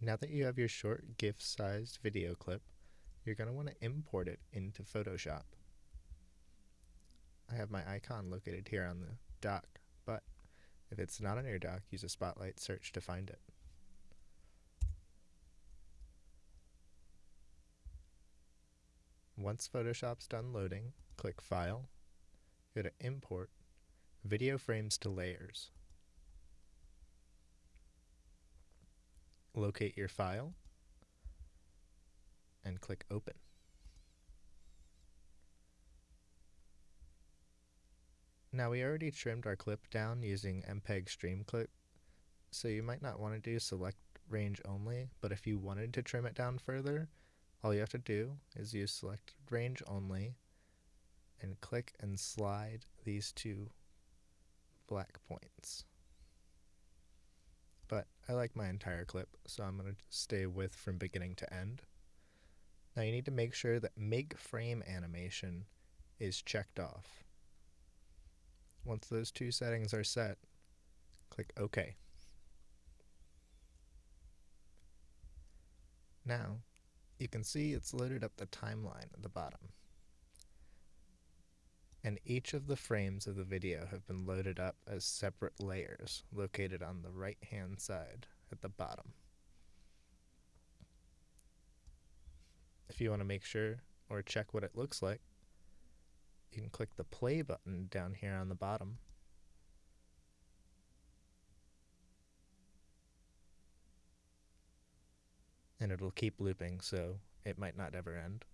Now that you have your short GIF-sized video clip, you're going to want to import it into Photoshop. I have my icon located here on the dock, but if it's not on your dock, use a spotlight search to find it. Once Photoshop's done loading, click File, go to Import, Video Frames to Layers. Locate your file and click Open. Now we already trimmed our clip down using MPEG Streamclip, so you might not want to do select range only, but if you wanted to trim it down further, all you have to do is use select range only and click and slide these two black points. I like my entire clip, so I'm going to stay with from beginning to end. Now you need to make sure that make frame animation is checked off. Once those two settings are set, click OK. Now, you can see it's loaded up the timeline at the bottom. And each of the frames of the video have been loaded up as separate layers located on the right hand side at the bottom. If you want to make sure or check what it looks like, you can click the play button down here on the bottom. And it'll keep looping, so it might not ever end.